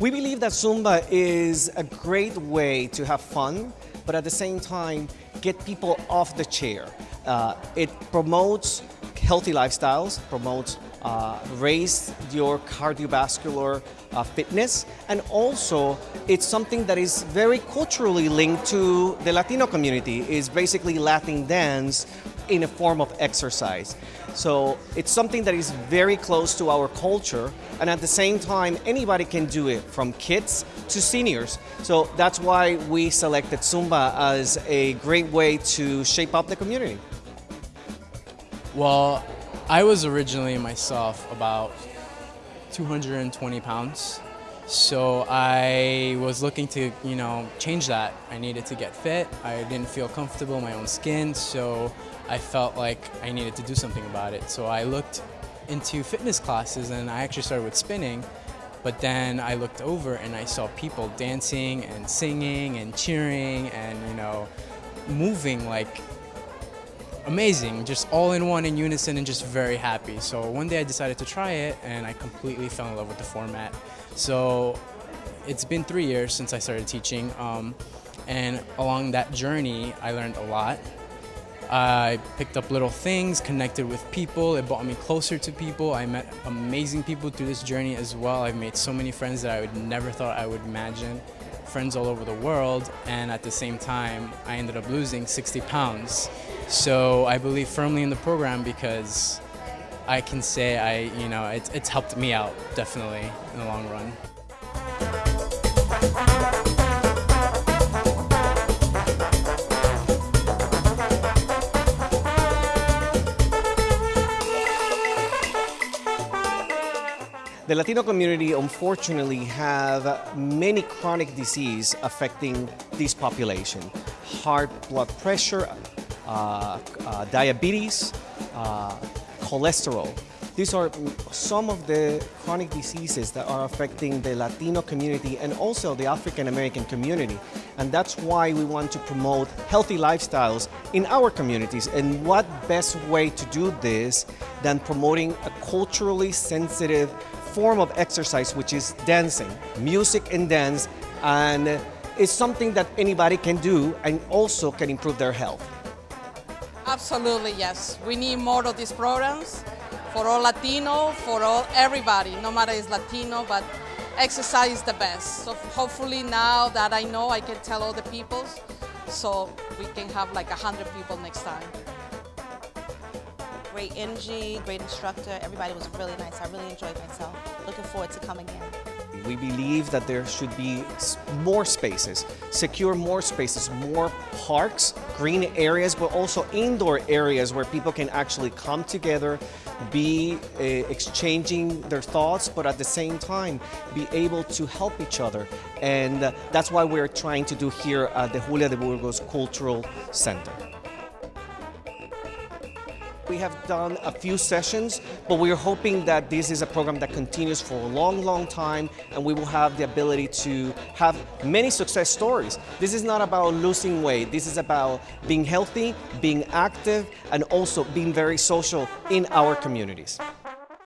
We believe that Zumba is a great way to have fun, but at the same time, get people off the chair. Uh, it promotes healthy lifestyles, promotes uh, raise your cardiovascular uh, fitness, and also it's something that is very culturally linked to the Latino community, is basically Latin dance in a form of exercise. So it's something that is very close to our culture, and at the same time, anybody can do it, from kids to seniors. So that's why we selected Zumba as a great way to shape up the community. Well, I was originally myself about 220 pounds. So I was looking to, you know, change that. I needed to get fit. I didn't feel comfortable in my own skin, so I felt like I needed to do something about it. So I looked into fitness classes and I actually started with spinning. But then I looked over and I saw people dancing and singing and cheering and, you know, moving like amazing, just all in one in unison and just very happy. So one day I decided to try it and I completely fell in love with the format. So it's been three years since I started teaching um, and along that journey I learned a lot. I picked up little things, connected with people, it brought me closer to people. I met amazing people through this journey as well. I've made so many friends that I would never thought I would imagine friends all over the world, and at the same time, I ended up losing 60 pounds. So I believe firmly in the program because I can say I, you know, it's, it's helped me out definitely in the long run. The Latino community unfortunately have many chronic disease affecting this population. Heart blood pressure, diabetes, uh, cholesterol. These are some of the chronic diseases that are affecting the Latino community and also the African American community. And that's why we want to promote healthy lifestyles in our communities. And what best way to do this than promoting a culturally sensitive form of exercise, which is dancing, music and dance, and it's something that anybody can do and also can improve their health. Absolutely, yes. We need more of these programs for all Latino, for all everybody, no matter is Latino, but exercise is the best. So hopefully now that I know, I can tell all the people, so we can have like 100 people next time great energy, great instructor. Everybody was really nice. I really enjoyed myself. Looking forward to coming in. We believe that there should be more spaces, secure more spaces, more parks, green areas, but also indoor areas where people can actually come together, be uh, exchanging their thoughts, but at the same time be able to help each other. And uh, that's why we're trying to do here at the Julia de Burgos Cultural Center. We have done a few sessions, but we're hoping that this is a program that continues for a long, long time, and we will have the ability to have many success stories. This is not about losing weight. This is about being healthy, being active, and also being very social in our communities.